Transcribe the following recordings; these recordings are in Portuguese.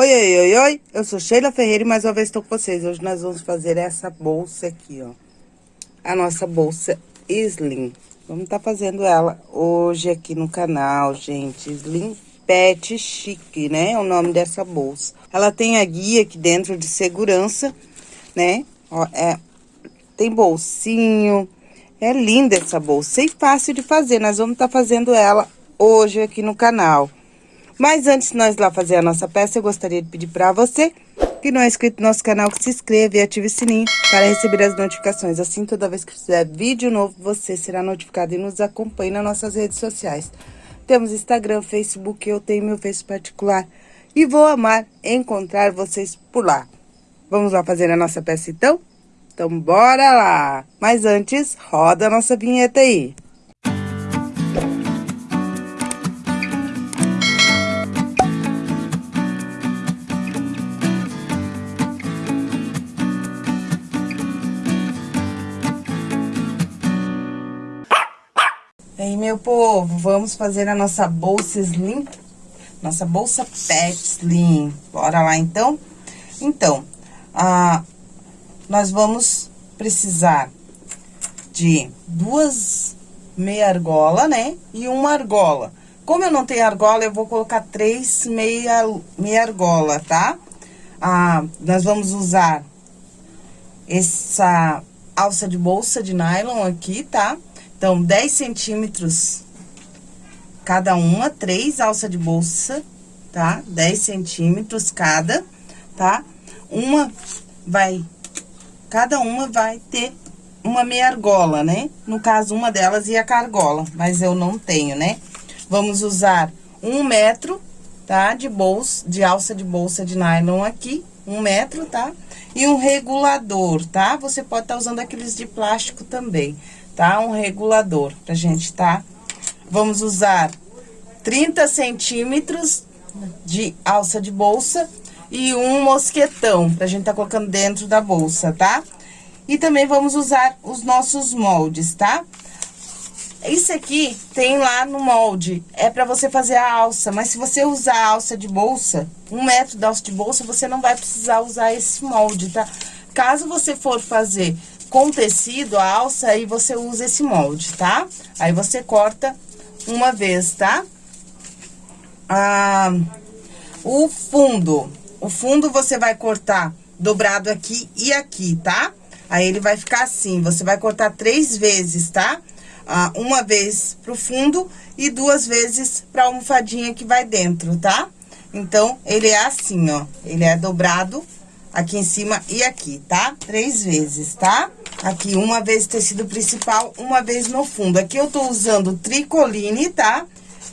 Oi, oi, oi, oi, eu sou Sheila Ferreira e mais uma vez estou com vocês. Hoje nós vamos fazer essa bolsa aqui, ó. A nossa bolsa Slim. Vamos estar tá fazendo ela hoje aqui no canal, gente. Slim Pet Chique, né? É o nome dessa bolsa. Ela tem a guia aqui dentro de segurança, né? Ó, é, tem bolsinho. É linda essa bolsa e fácil de fazer. Nós vamos estar tá fazendo ela hoje aqui no canal. Mas antes de nós lá fazer a nossa peça, eu gostaria de pedir para você que não é inscrito no nosso canal, que se inscreva e ative o sininho para receber as notificações. Assim, toda vez que fizer vídeo novo, você será notificado e nos acompanhe nas nossas redes sociais. Temos Instagram, Facebook, eu tenho meu Face particular e vou amar encontrar vocês por lá. Vamos lá fazer a nossa peça então? Então bora lá! Mas antes, roda a nossa vinheta aí. Meu povo, vamos fazer a nossa bolsa slim, nossa bolsa pet slim. Bora lá, então? Então, ah, nós vamos precisar de duas meia argola, né? E uma argola. Como eu não tenho argola, eu vou colocar três meia, meia argola, tá? Ah, nós vamos usar essa alça de bolsa de nylon aqui, tá? Então, 10 centímetros cada uma, três alça de bolsa, tá? 10 centímetros cada, tá? Uma vai, cada uma vai ter uma meia argola, né? No caso, uma delas ia cargola, mas eu não tenho, né? Vamos usar um metro, tá? De bolsa, de alça de bolsa de nylon aqui, um metro, tá? E um regulador, tá? Você pode estar tá usando aqueles de plástico também tá? Um regulador pra gente, tá? Vamos usar 30 centímetros de alça de bolsa e um mosquetão pra gente tá colocando dentro da bolsa, tá? E também vamos usar os nossos moldes, tá? Isso aqui tem lá no molde, é pra você fazer a alça, mas se você usar a alça de bolsa, um metro de alça de bolsa, você não vai precisar usar esse molde, tá? Caso você for fazer com tecido, a alça, aí você usa esse molde, tá? Aí você corta uma vez, tá? Ah, o fundo, o fundo você vai cortar dobrado aqui e aqui, tá? Aí ele vai ficar assim, você vai cortar três vezes, tá? Ah, uma vez pro fundo e duas vezes pra almofadinha que vai dentro, tá? Então, ele é assim, ó, ele é dobrado aqui em cima e aqui, tá? Três vezes, tá? Aqui, uma vez tecido principal, uma vez no fundo. Aqui eu tô usando tricoline, tá?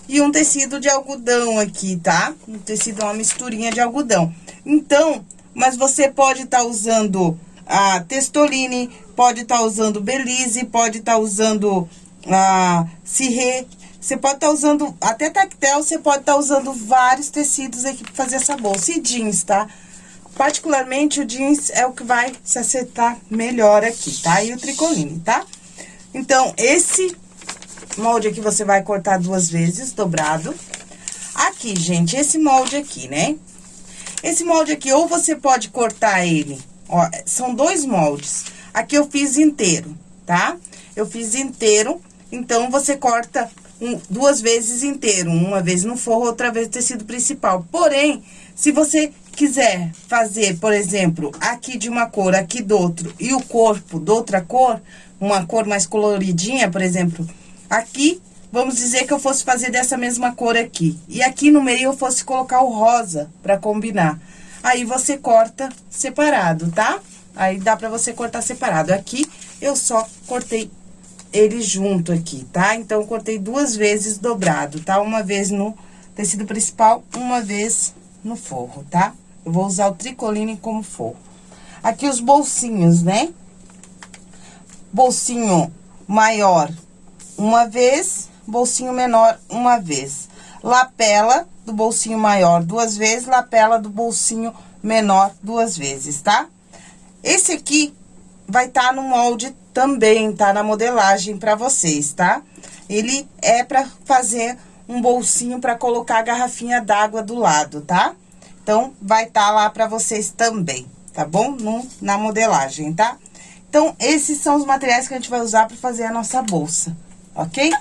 E um tecido de algodão aqui, tá? Um tecido, uma misturinha de algodão. Então, mas você pode estar tá usando a testoline, pode estar tá usando belize, pode estar tá usando a cirré. Você pode estar tá usando, até tactel, você pode estar tá usando vários tecidos aqui para fazer essa bolsa. E jeans, tá? Particularmente, o jeans é o que vai se acertar melhor aqui, tá? E o tricoline, tá? Então, esse molde aqui você vai cortar duas vezes, dobrado. Aqui, gente, esse molde aqui, né? Esse molde aqui, ou você pode cortar ele, ó, são dois moldes. Aqui eu fiz inteiro, tá? Eu fiz inteiro, então você corta um, duas vezes inteiro, uma vez no forro, outra vez no tecido principal. Porém, se você quiser fazer, por exemplo, aqui de uma cor, aqui do outro, e o corpo de outra cor, uma cor mais coloridinha, por exemplo, aqui, vamos dizer que eu fosse fazer dessa mesma cor aqui. E aqui no meio eu fosse colocar o rosa pra combinar. Aí, você corta separado, tá? Aí, dá pra você cortar separado. Aqui, eu só cortei ele junto aqui, tá? Então, eu cortei duas vezes dobrado, tá? Uma vez no tecido principal, uma vez no forro, tá? Eu vou usar o tricoline como forro. Aqui os bolsinhos, né? Bolsinho maior uma vez, bolsinho menor uma vez. Lapela do bolsinho maior duas vezes, lapela do bolsinho menor duas vezes, tá? Esse aqui vai estar tá no molde também, tá? Na modelagem pra vocês, tá? Ele é pra fazer um bolsinho pra colocar a garrafinha d'água do lado, tá? Então, vai estar tá lá pra vocês também, tá bom? No, na modelagem, tá? Então, esses são os materiais que a gente vai usar pra fazer a nossa bolsa, ok?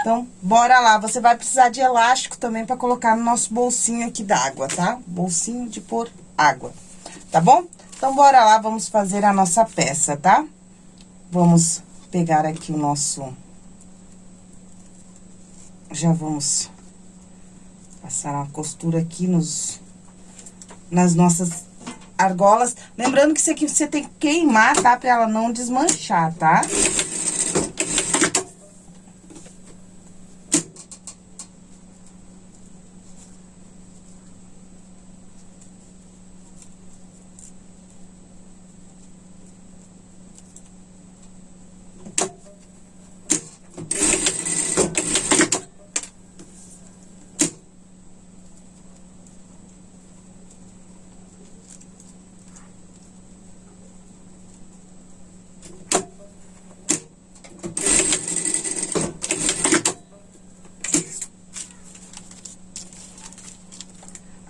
Então, bora lá. Você vai precisar de elástico também pra colocar no nosso bolsinho aqui d'água, tá? Bolsinho de pôr água, tá bom? Então, bora lá, vamos fazer a nossa peça, tá? Vamos pegar aqui o nosso... Já vamos passar uma costura aqui nos... Nas nossas argolas. Lembrando que isso aqui você tem que queimar, tá? Pra ela não desmanchar, tá? Tá?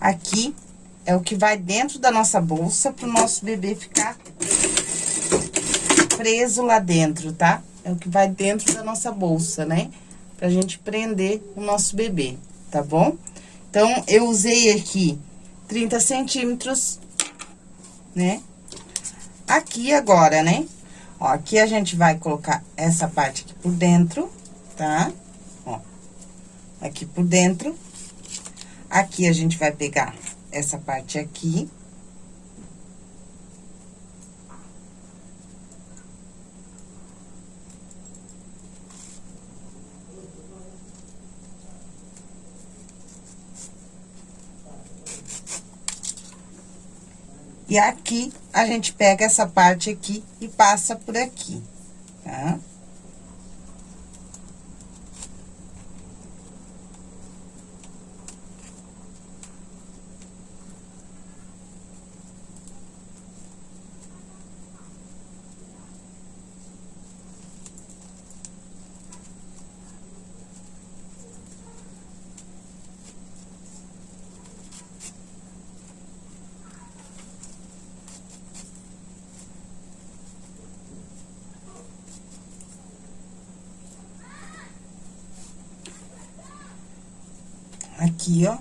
Aqui é o que vai dentro da nossa bolsa pro nosso bebê ficar preso lá dentro, tá? É o que vai dentro da nossa bolsa, né? Pra gente prender o nosso bebê, tá bom? Então, eu usei aqui 30 centímetros, né? Aqui agora, né? Ó, aqui a gente vai colocar essa parte aqui por dentro, tá? Ó, aqui por dentro. Aqui a gente vai pegar essa parte aqui. E aqui, a gente pega essa parte aqui e passa por aqui, tá? Tá? Aqui, ó,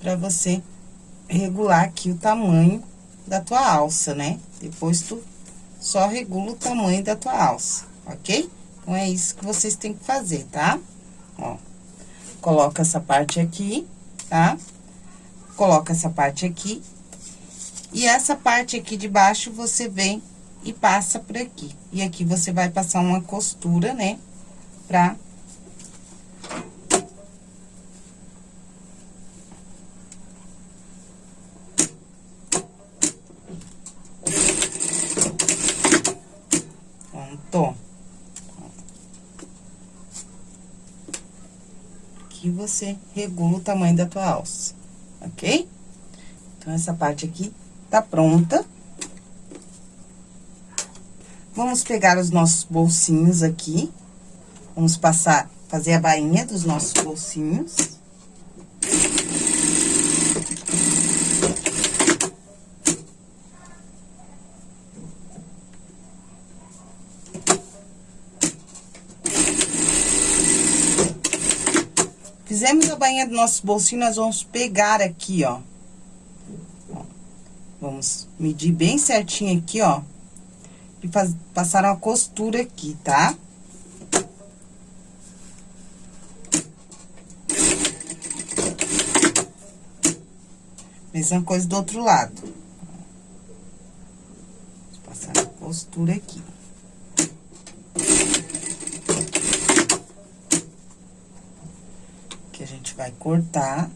pra você regular aqui o tamanho da tua alça, né? Depois tu só regula o tamanho da tua alça, ok? Então, é isso que vocês têm que fazer, tá? Ó, coloca essa parte aqui, tá? Coloca essa parte aqui. E essa parte aqui de baixo, você vem e passa por aqui. E aqui você vai passar uma costura, né? Pra você regula o tamanho da tua alça, ok? Então, essa parte aqui tá pronta. Vamos pegar os nossos bolsinhos aqui. Vamos passar, fazer a bainha dos nossos bolsinhos. Fizemos a bainha do nosso bolsinho, nós vamos pegar aqui, ó. vamos medir bem certinho aqui, ó. E passar uma costura aqui, tá? Mesma coisa do outro lado. Passar a costura aqui. Vai cortar.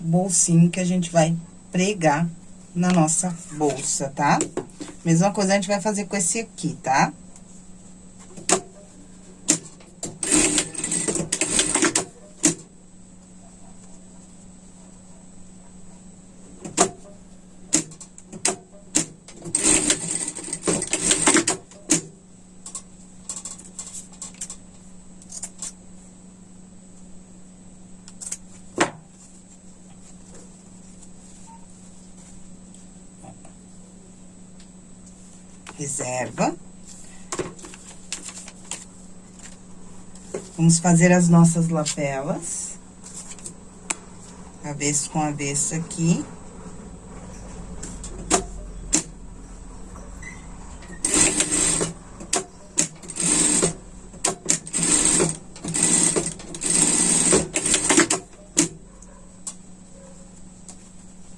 Bolsinho que a gente vai pregar na nossa bolsa, tá? Mesma coisa a gente vai fazer com esse aqui, tá? Tá? Reserva. Vamos fazer as nossas lapelas. Avesso com avesso aqui.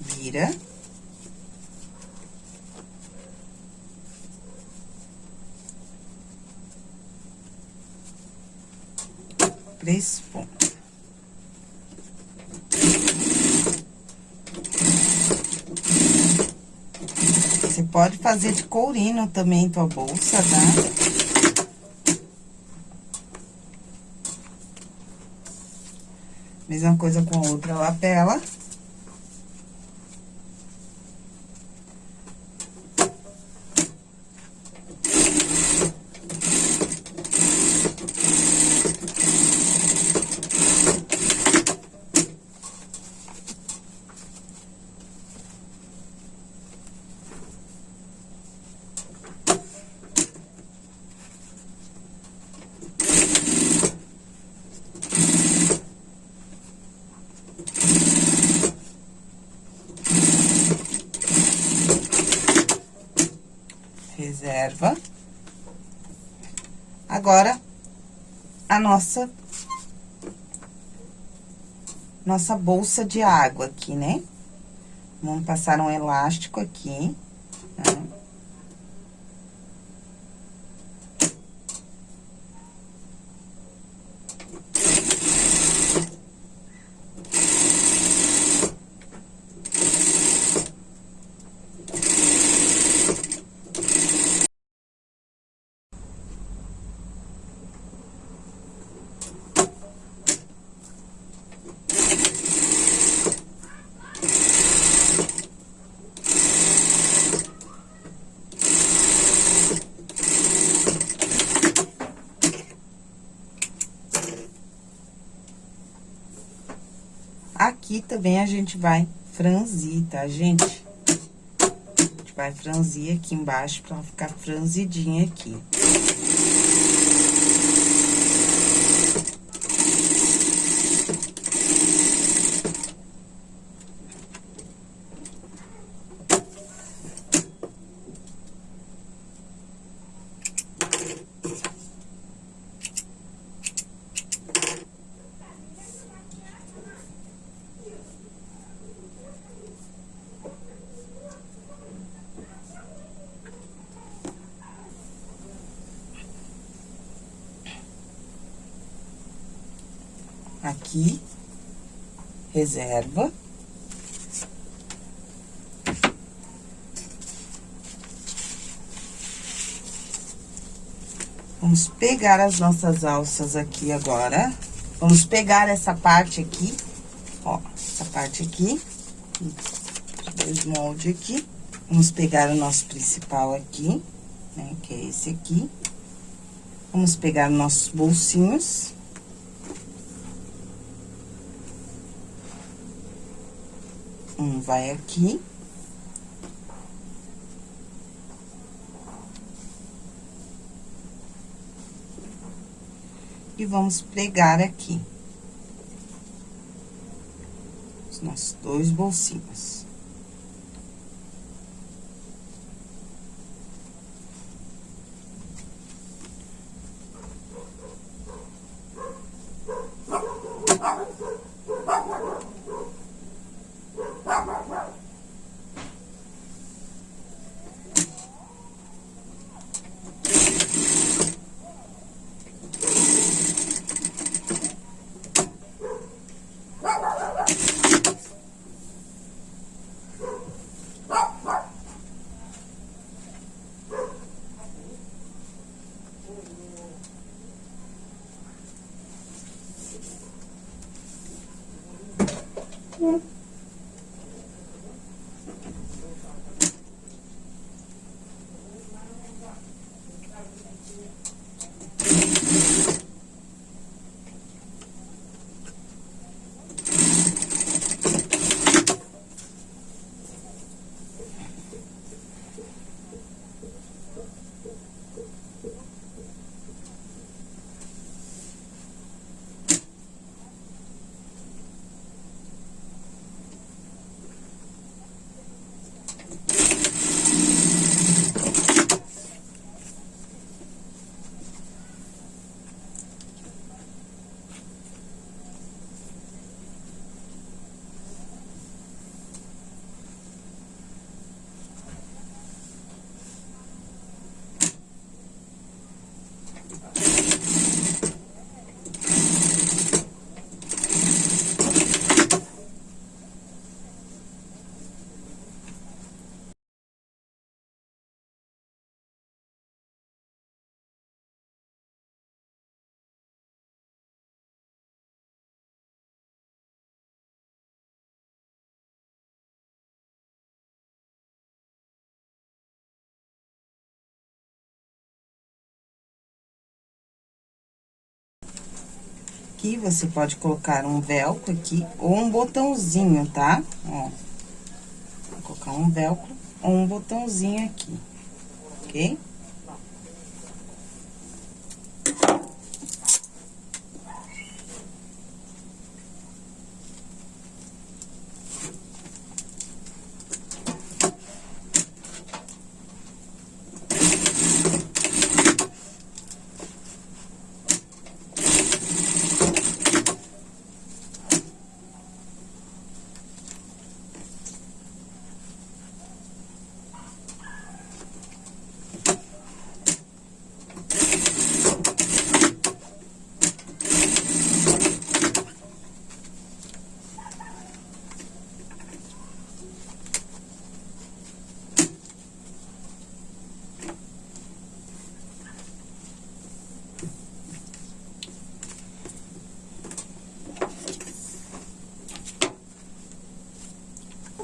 Vira. Três pontos. Você pode fazer de courino também tua bolsa, tá? Mesma coisa com a outra lapela. reserva. Agora, a nossa... Nossa bolsa de água aqui, né? Vamos passar um elástico aqui, tá? Aqui também a gente vai franzir, tá, gente? A gente vai franzir aqui embaixo pra ficar franzidinha aqui. Aqui, reserva. Vamos pegar as nossas alças aqui agora. Vamos pegar essa parte aqui, ó, essa parte aqui, dois moldes aqui. Vamos pegar o nosso principal aqui, né, que é esse aqui. Vamos pegar nossos bolsinhos. Um vai aqui. E vamos pregar aqui. Os nossos dois bolsinhos. Aqui, você pode colocar um velcro aqui, ou um botãozinho, tá? Ó. Vou colocar um velcro ou um botãozinho aqui, ok?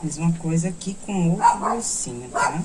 Mesma coisa aqui com outro bolsinho, tá?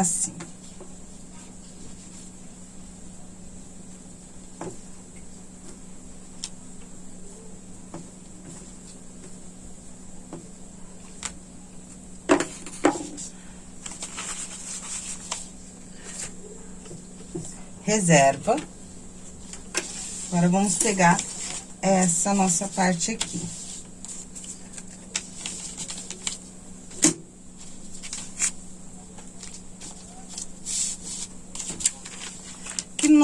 Assim. Reserva. Agora, vamos pegar essa nossa parte aqui.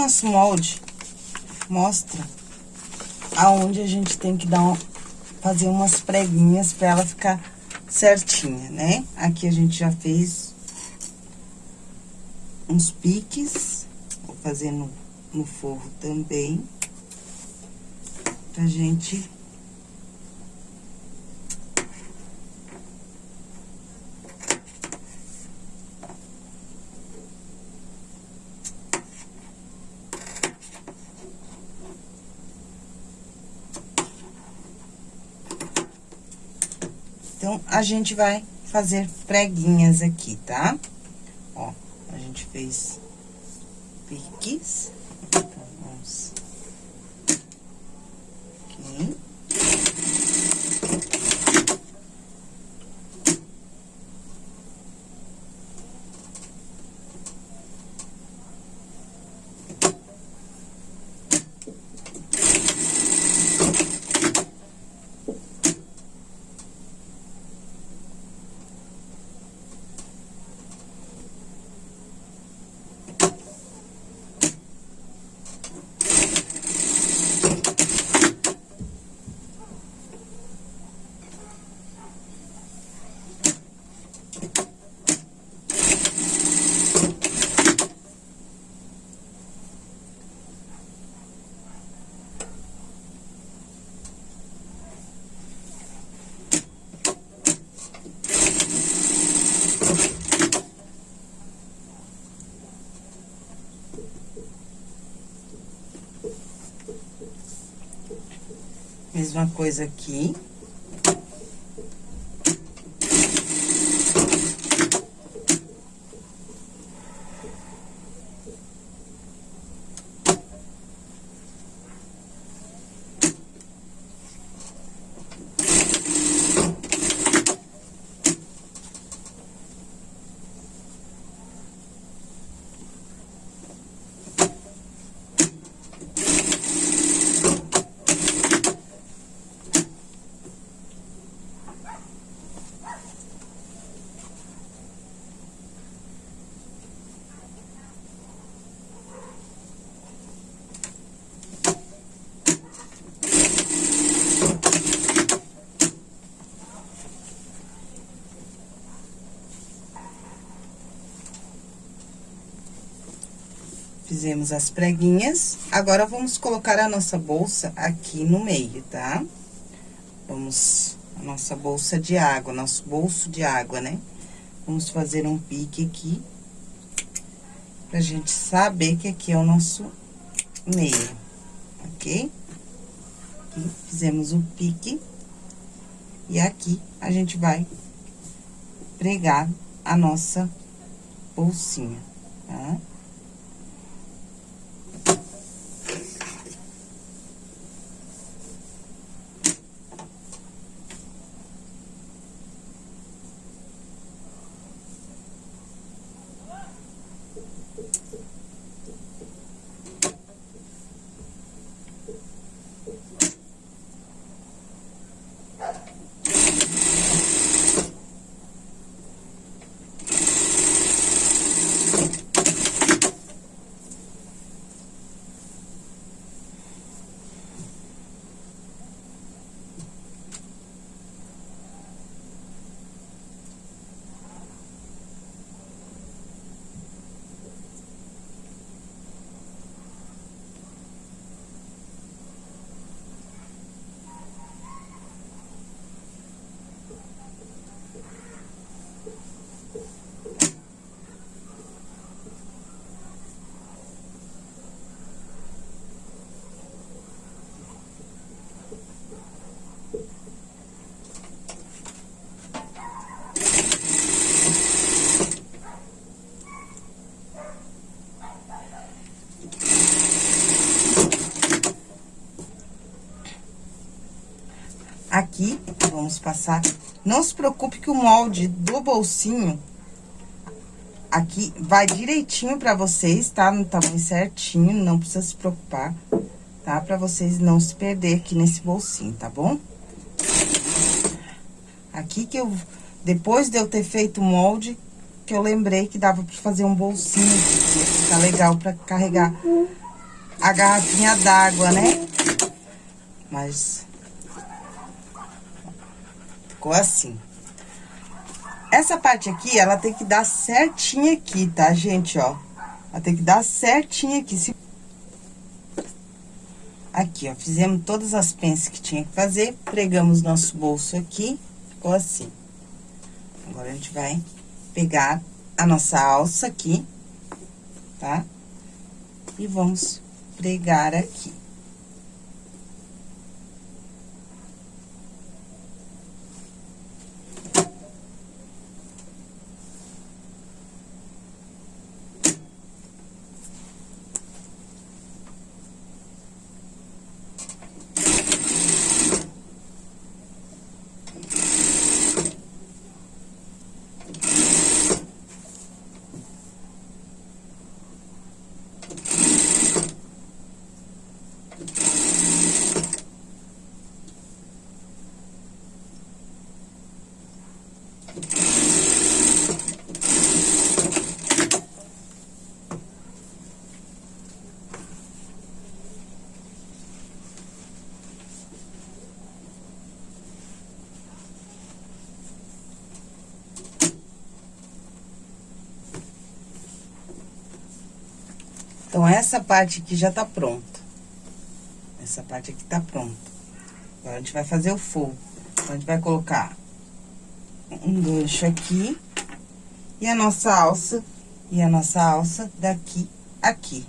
Nosso molde. Mostra aonde a gente tem que dar um, fazer umas preguinhas para ela ficar certinha, né? Aqui a gente já fez uns piques, vou fazer no, no forro também, pra gente Então, a gente vai fazer preguinhas aqui, tá? Ó, a gente fez piques. Então, vamos... Aqui. Mesma coisa aqui. Fizemos as preguinhas. Agora, vamos colocar a nossa bolsa aqui no meio, tá? Vamos... A nossa bolsa de água, nosso bolso de água, né? Vamos fazer um pique aqui. Pra gente saber que aqui é o nosso meio, ok? Aqui, fizemos o pique. E aqui, a gente vai pregar a nossa bolsinha, tá? Aqui, vamos passar... Não se preocupe que o molde do bolsinho aqui vai direitinho pra vocês, tá? No tamanho certinho, não precisa se preocupar, tá? Pra vocês não se perder aqui nesse bolsinho, tá bom? Aqui que eu... Depois de eu ter feito o molde, que eu lembrei que dava pra fazer um bolsinho, ficar legal pra carregar a garrafinha d'água, né? Mas ficou assim. Essa parte aqui, ela tem que dar certinho aqui, tá, gente, ó? Ela tem que dar certinho aqui. Se... Aqui, ó, fizemos todas as penças que tinha que fazer, pregamos nosso bolso aqui, ficou assim. Agora, a gente vai pegar a nossa alça aqui, tá? E vamos pregar aqui. Então, essa parte aqui já tá pronta. Essa parte aqui tá pronta. Agora, a gente vai fazer o forro. Então, a gente vai colocar um gancho aqui. E a nossa alça, e a nossa alça daqui, aqui.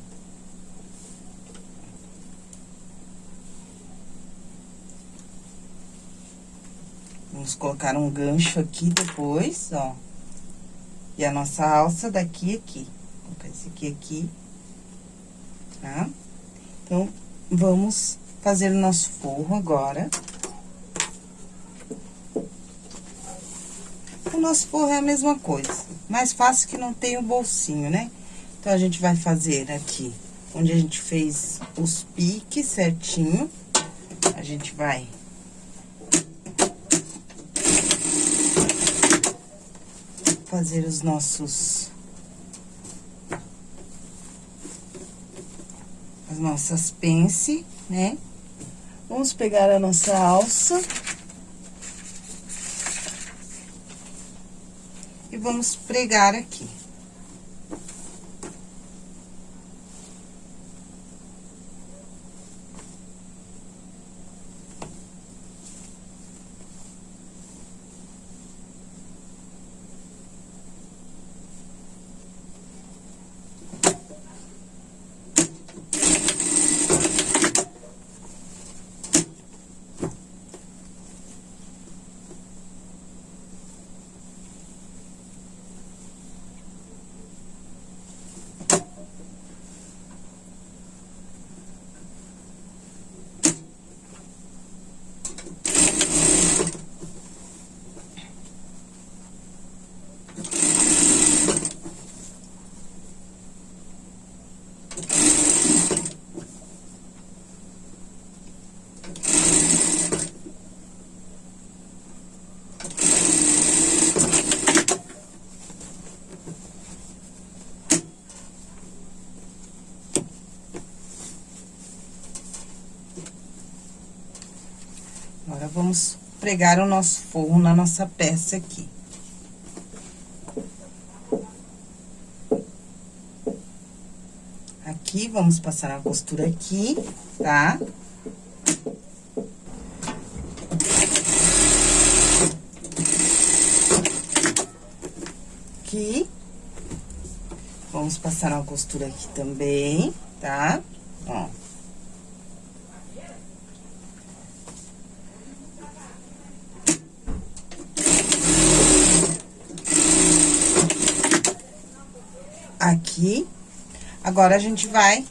Vamos colocar um gancho aqui depois, ó. E a nossa alça daqui aqui. Vou colocar esse aqui aqui. Tá? Então, vamos fazer o nosso forro agora. O nosso forro é a mesma coisa. Mais fácil que não tem o bolsinho, né? Então, a gente vai fazer aqui, onde a gente fez os piques certinho. A gente vai fazer os nossos... As nossas pence, né? Vamos pegar a nossa alça. E vamos pregar aqui. Agora, vamos pregar o nosso forro na nossa peça aqui. Aqui, vamos passar a costura aqui, tá? Aqui. Vamos passar uma costura aqui também, tá? Ó. aqui. Agora, a gente vai...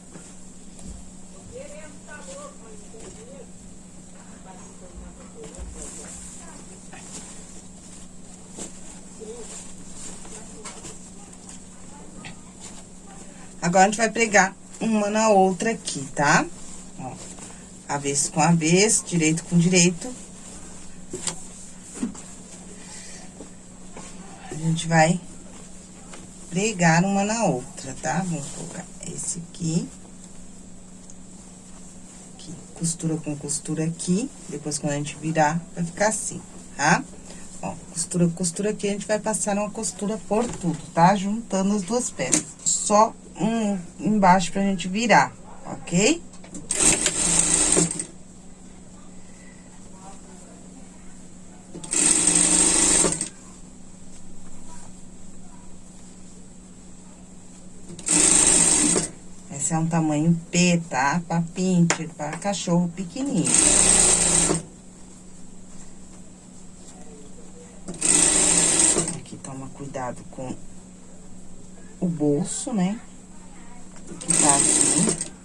Agora, a gente vai pregar uma na outra aqui, tá? Ó, avesso com avesso, direito com direito. A gente vai pregar uma na outra, tá? Vamos colocar aqui. Aqui, costura com costura aqui, depois quando a gente virar, vai ficar assim, tá? Ó, costura com costura aqui, a gente vai passar uma costura por tudo, tá? Juntando as duas peças. Só um embaixo pra gente virar, ok? Um tamanho P, tá? Pra pincher, pra cachorro pequenininho. Aqui toma cuidado com o bolso, né? Que tá assim.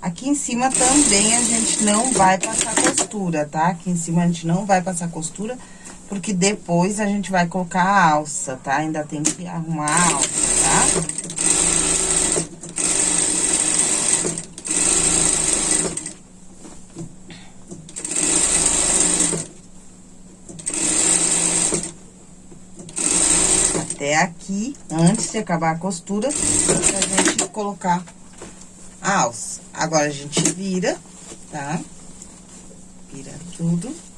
Aqui em cima também a gente não vai passar costura, tá? Aqui em cima a gente não vai passar costura, porque depois a gente vai colocar a alça, tá? Ainda tem que arrumar a alça, tá? Até aqui, antes de acabar a costura, pra gente colocar a alça. Agora, a gente vira, tá? Vira tudo.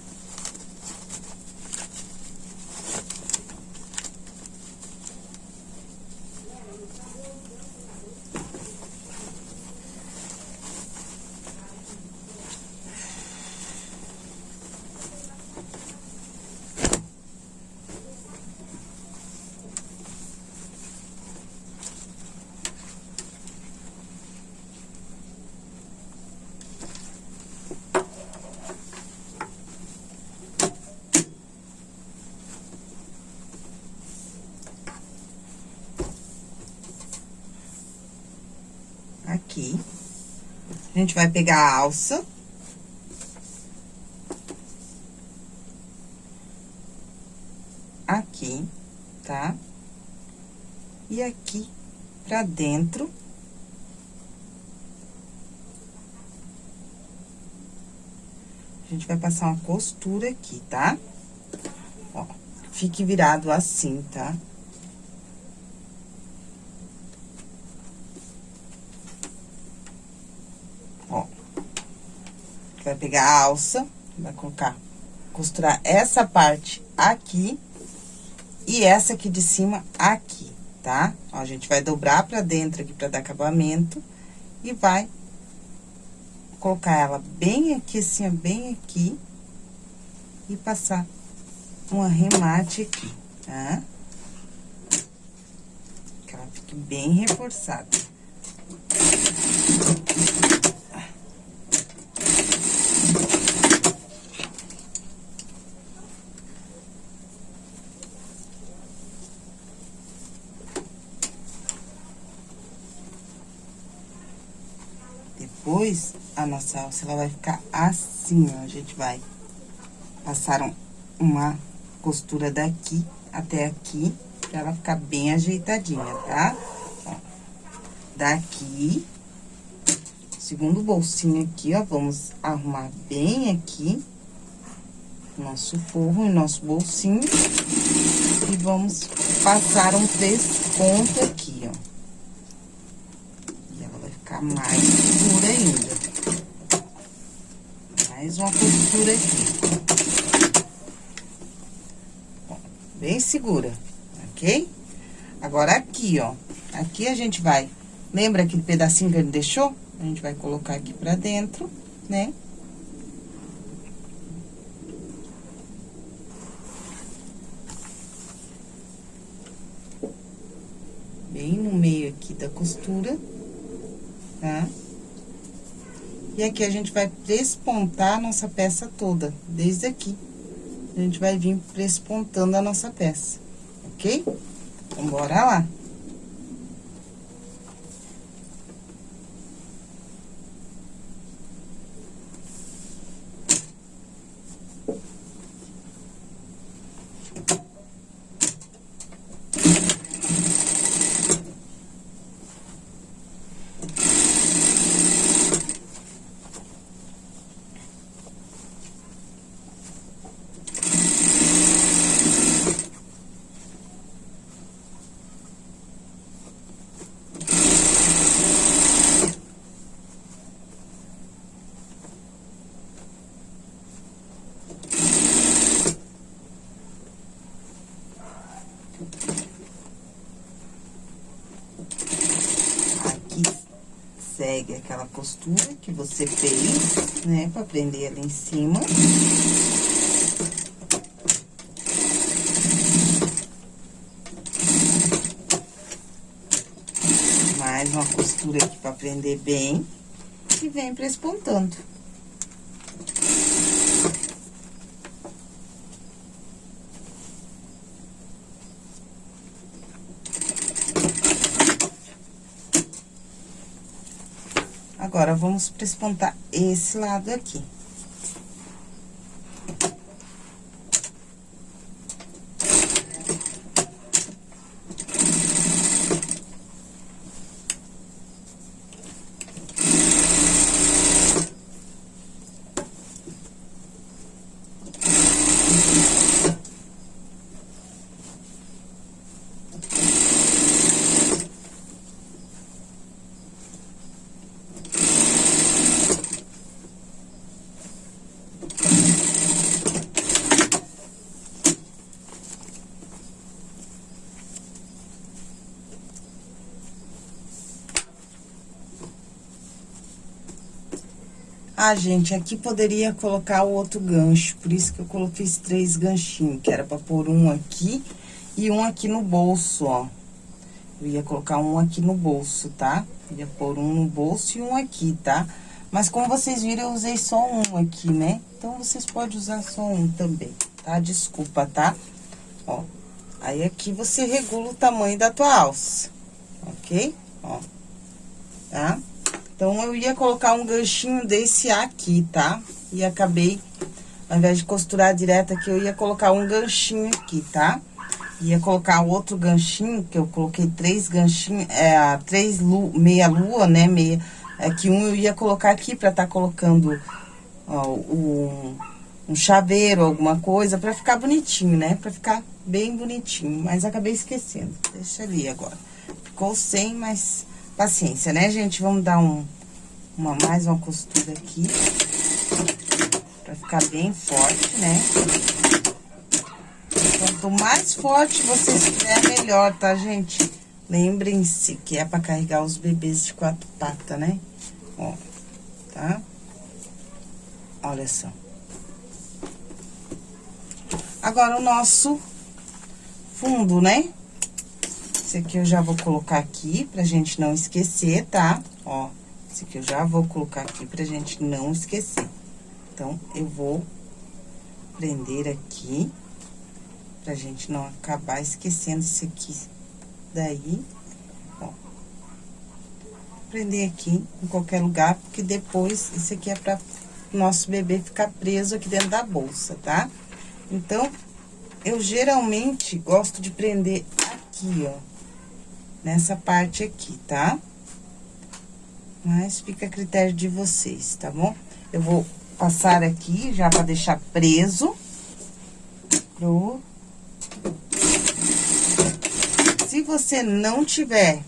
aqui. A gente vai pegar a alça. Aqui, tá? E aqui pra dentro. A gente vai passar uma costura aqui, tá? Ó, fique virado assim, tá? Tá? Vai pegar a alça, vai colocar, costurar essa parte aqui e essa aqui de cima aqui, tá? Ó, a gente vai dobrar pra dentro aqui pra dar acabamento e vai colocar ela bem aqui, assim, ó, bem aqui e passar um arremate aqui, tá? Que ela fique bem reforçada. Depois, a nossa alça, ela vai ficar assim, ó. A gente vai passar uma costura daqui até aqui, pra ela ficar bem ajeitadinha, tá? Ó, daqui, segundo bolsinho aqui, ó, vamos arrumar bem aqui nosso forro e nosso bolsinho. E vamos passar um três pontos aqui, ó ficar mais segura ainda. Mais uma costura aqui. bem segura, ok? Agora, aqui, ó. Aqui a gente vai... Lembra aquele pedacinho que ele deixou? A gente vai colocar aqui pra dentro, né? Bem no meio aqui da costura tá? E aqui a gente vai prespontar a nossa peça toda, desde aqui. A gente vai vir prespontando a nossa peça, ok? Então, bora lá. Aquela costura que você fez, né, pra prender ela em cima. Mais uma costura aqui pra prender bem e vem prespontando. Agora, vamos prespontar esse lado aqui. Ah, gente, aqui poderia colocar o outro gancho, por isso que eu coloquei esses três ganchinhos, que era pra pôr um aqui e um aqui no bolso, ó. Eu ia colocar um aqui no bolso, tá? Ia pôr um no bolso e um aqui, tá? Mas como vocês viram, eu usei só um aqui, né? Então, vocês podem usar só um também, tá? Desculpa, tá? Ó, aí aqui você regula o tamanho da tua alça, ok? Ó, tá? Então, eu ia colocar um ganchinho desse aqui, tá? E acabei, ao invés de costurar direto aqui, eu ia colocar um ganchinho aqui, tá? Ia colocar outro ganchinho, que eu coloquei três ganchinhos, é, três lu, meia lua, né, meia, é que um eu ia colocar aqui pra tá colocando, ó, um, um chaveiro, alguma coisa, pra ficar bonitinho, né, pra ficar bem bonitinho, mas acabei esquecendo, deixa ali agora. Ficou sem, mas paciência, né, gente? Vamos dar um, uma, mais uma costura aqui, pra ficar bem forte, né? Quanto mais forte você estiver, melhor, tá, gente? Lembrem-se que é pra carregar os bebês de quatro patas, né? Ó, tá? Olha só. Agora, o nosso fundo, né? Esse aqui eu já vou colocar aqui pra gente não esquecer, tá? Ó, esse aqui eu já vou colocar aqui pra gente não esquecer. Então, eu vou prender aqui pra gente não acabar esquecendo esse aqui daí, ó. Prender aqui em qualquer lugar, porque depois esse aqui é pra nosso bebê ficar preso aqui dentro da bolsa, tá? Então, eu geralmente gosto de prender aqui, ó, nessa parte aqui, tá? Mas fica a critério de vocês, tá bom? Eu vou passar aqui já pra deixar preso pro se você não tiver,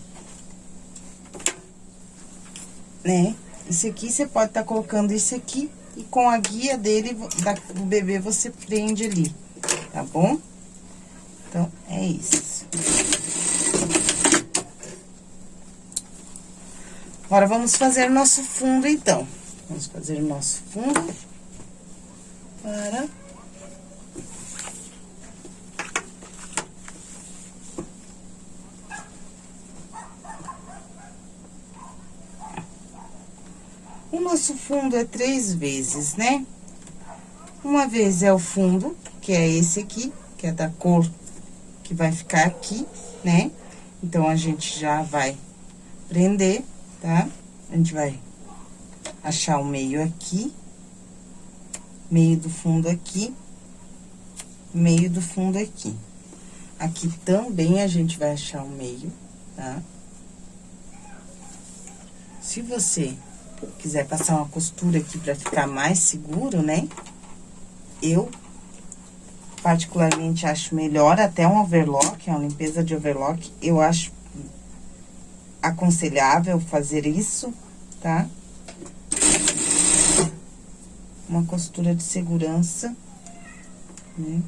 né? Esse aqui, você pode estar tá colocando esse aqui e com a guia dele, da, do bebê, você prende ali, tá bom? Então, é isso. Agora, vamos fazer nosso fundo, então. Vamos fazer o nosso fundo para... O nosso fundo é três vezes, né? Uma vez é o fundo, que é esse aqui, que é da cor que vai ficar aqui, né? Então, a gente já vai prender, tá? A gente vai achar o meio aqui, meio do fundo aqui, meio do fundo aqui. Aqui também a gente vai achar o meio, tá? Se você quiser passar uma costura aqui pra ficar mais seguro, né? Eu, particularmente, acho melhor até um overlock, uma limpeza de overlock, eu acho aconselhável fazer isso, tá? Uma costura de segurança, né?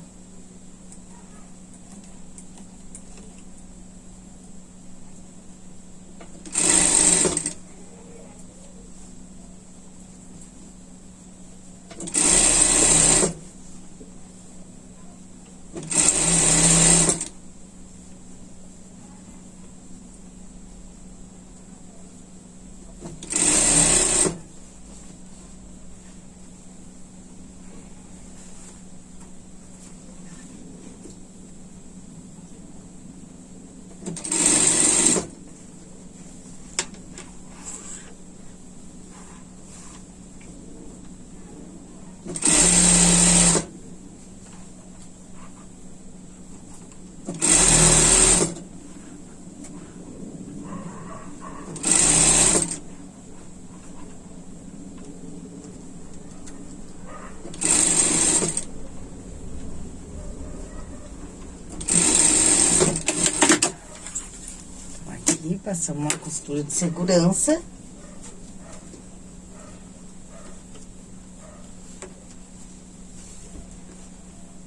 Passamos uma costura de segurança.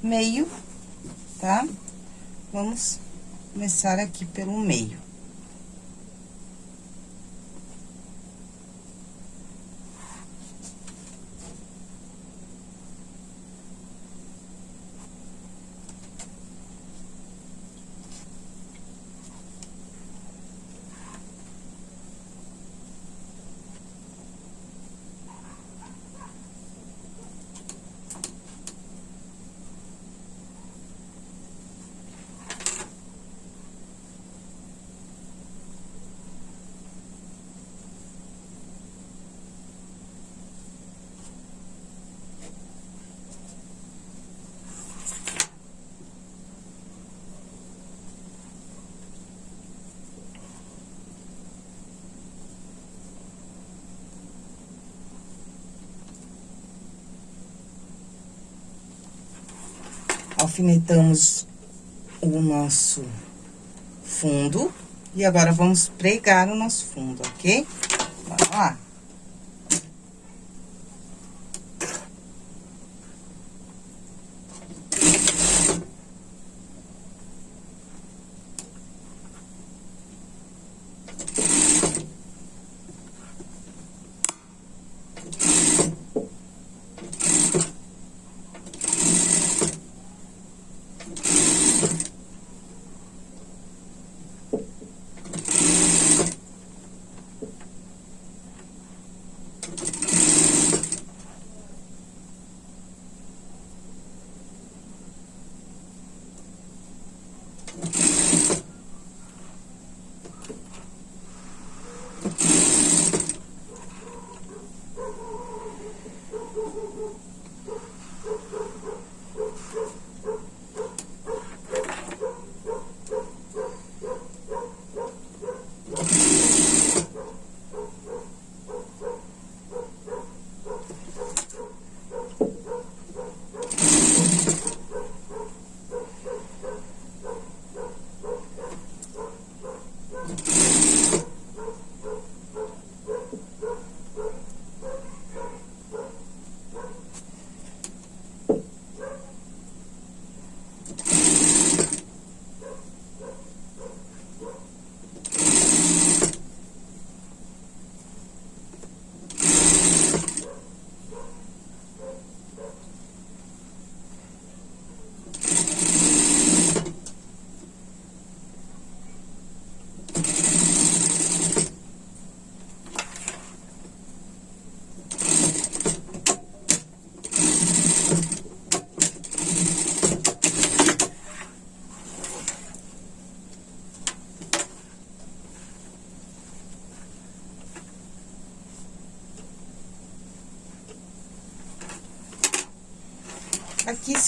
Meio, tá? Vamos começar aqui pelo meio. Alfinetamos o nosso fundo. E agora, vamos pregar o nosso fundo, ok? Bora lá.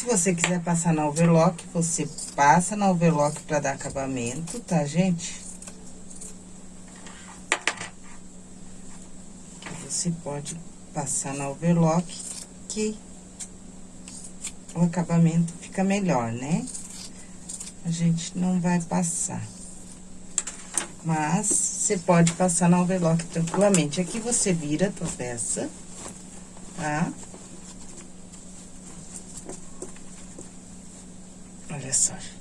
Se você quiser passar na overlock, você passa na overlock pra dar acabamento, tá, gente? Você pode passar na overlock, que o acabamento fica melhor, né? A gente não vai passar. Mas, você pode passar na overlock tranquilamente. Aqui, você vira a tua peça, tá? Tá? Olha só, gente.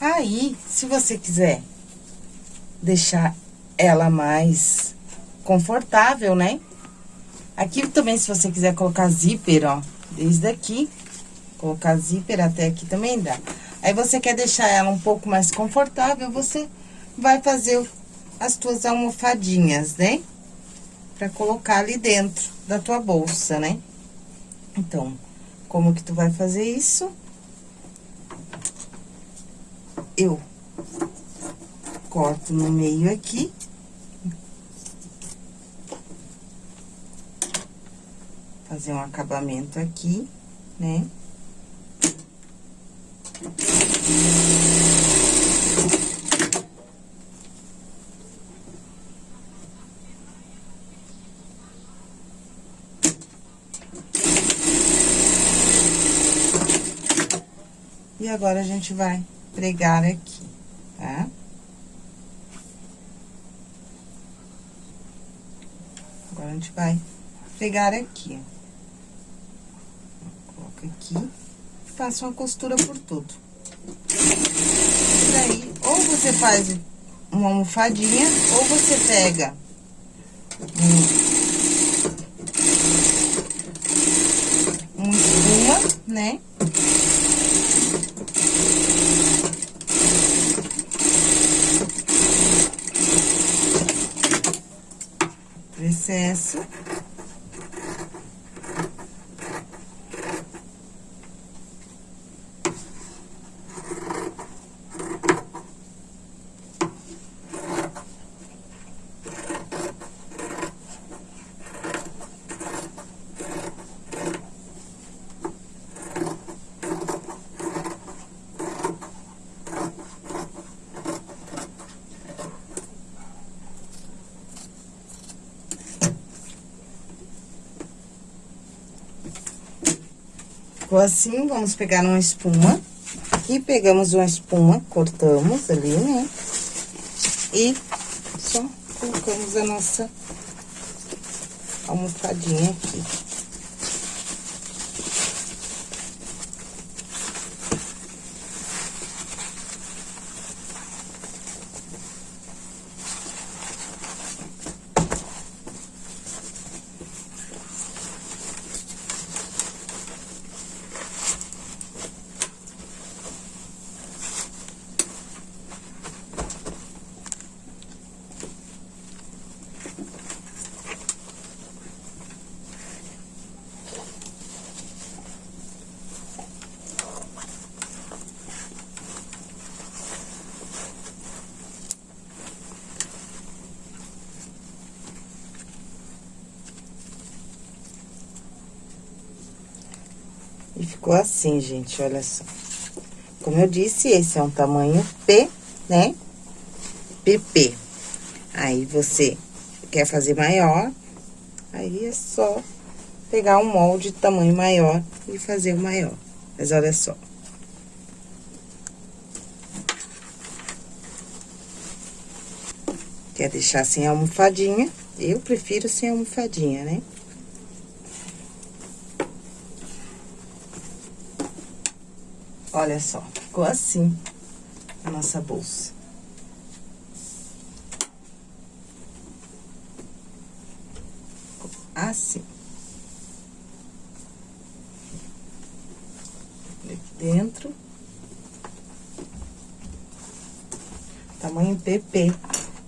Aí, se você quiser deixar ela mais confortável, né? Aqui também, se você quiser colocar zíper, ó, desde aqui, colocar zíper até aqui também dá. Aí, você quer deixar ela um pouco mais confortável, você vai fazer as tuas almofadinhas, né? Pra colocar ali dentro da tua bolsa, né? Então, como que tu vai fazer isso? Eu corto no meio aqui. Fazer um acabamento aqui, né? E agora, a gente vai pregar aqui, tá? Agora, a gente vai pregar aqui, ó. Coloca aqui faça uma costura por tudo. E daí, ou você faz uma almofadinha, ou você pega um, um espuma, né? Excesso. Ficou assim, vamos pegar uma espuma. Aqui pegamos uma espuma, cortamos ali, né? E só colocamos a nossa almofadinha aqui. E ficou assim, gente, olha só. Como eu disse, esse é um tamanho P, né? PP. Aí, você quer fazer maior, aí é só pegar um molde de tamanho maior e fazer o maior. Mas olha só. Quer deixar sem almofadinha? Eu prefiro sem almofadinha, né? Olha só, ficou assim a nossa bolsa. Assim. Aqui dentro. Tamanho PP.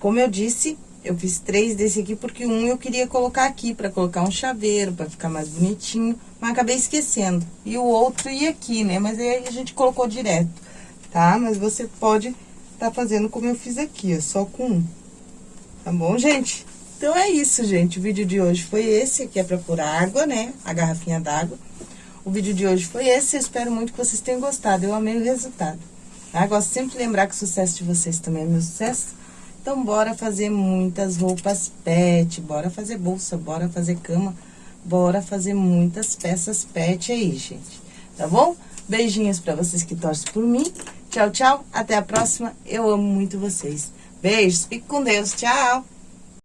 Como eu disse, eu fiz três desse aqui porque um eu queria colocar aqui, pra colocar um chaveiro, pra ficar mais bonitinho, mas acabei esquecendo. E o outro ia aqui, né? Mas aí a gente colocou direto, tá? Mas você pode tá fazendo como eu fiz aqui, ó, só com um. Tá bom, gente? Então, é isso, gente. O vídeo de hoje foi esse, aqui é pra pôr água, né? A garrafinha d'água. O vídeo de hoje foi esse, eu espero muito que vocês tenham gostado. Eu amei o resultado. Tá? Gosto sempre de lembrar que o sucesso de vocês também é meu sucesso. Então, bora fazer muitas roupas pet, bora fazer bolsa, bora fazer cama, bora fazer muitas peças pet aí, gente. Tá bom? Beijinhos pra vocês que torcem por mim. Tchau, tchau. Até a próxima. Eu amo muito vocês. Beijos. Fique com Deus. Tchau.